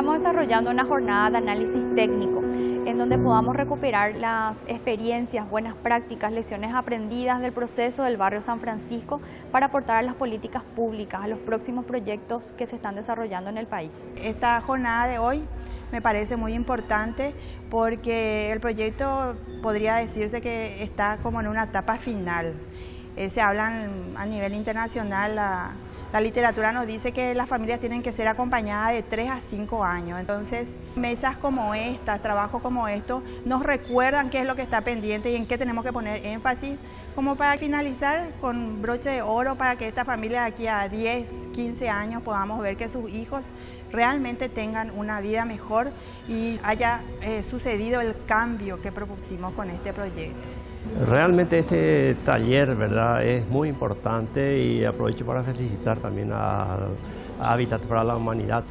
Estamos desarrollando una jornada de análisis técnico en donde podamos recuperar las experiencias, buenas prácticas, lecciones aprendidas del proceso del barrio San Francisco para aportar a las políticas públicas, a los próximos proyectos que se están desarrollando en el país. Esta jornada de hoy me parece muy importante porque el proyecto podría decirse que está como en una etapa final. Eh, se hablan a nivel internacional la literatura nos dice que las familias tienen que ser acompañadas de 3 a 5 años. Entonces, mesas como esta, trabajos como estos, nos recuerdan qué es lo que está pendiente y en qué tenemos que poner énfasis, como para finalizar con broche de oro para que esta familia de aquí a 10, 15 años podamos ver que sus hijos realmente tengan una vida mejor y haya eh, sucedido el cambio que propusimos con este proyecto. Realmente este taller ¿verdad? es muy importante y aprovecho para felicitar también a, Habitat para la Humanidad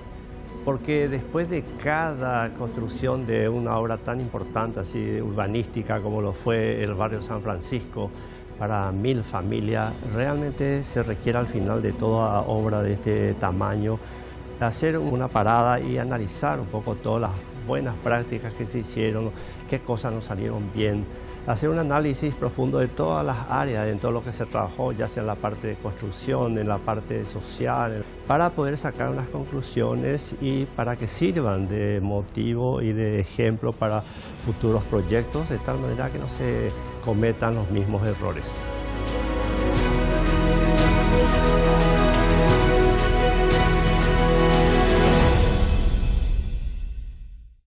porque después de cada construcción de una obra tan importante así urbanística como lo fue el barrio San Francisco para mil familias, realmente se requiere al final de toda obra de este tamaño hacer una parada y analizar un poco todas las buenas prácticas que se hicieron, qué cosas nos salieron bien, hacer un análisis profundo de todas las áreas en todo lo que se trabajó, ya sea en la parte de construcción, en la parte social, para poder sacar unas conclusiones y para que sirvan de motivo y de ejemplo para futuros proyectos, de tal manera que no se cometan los mismos errores.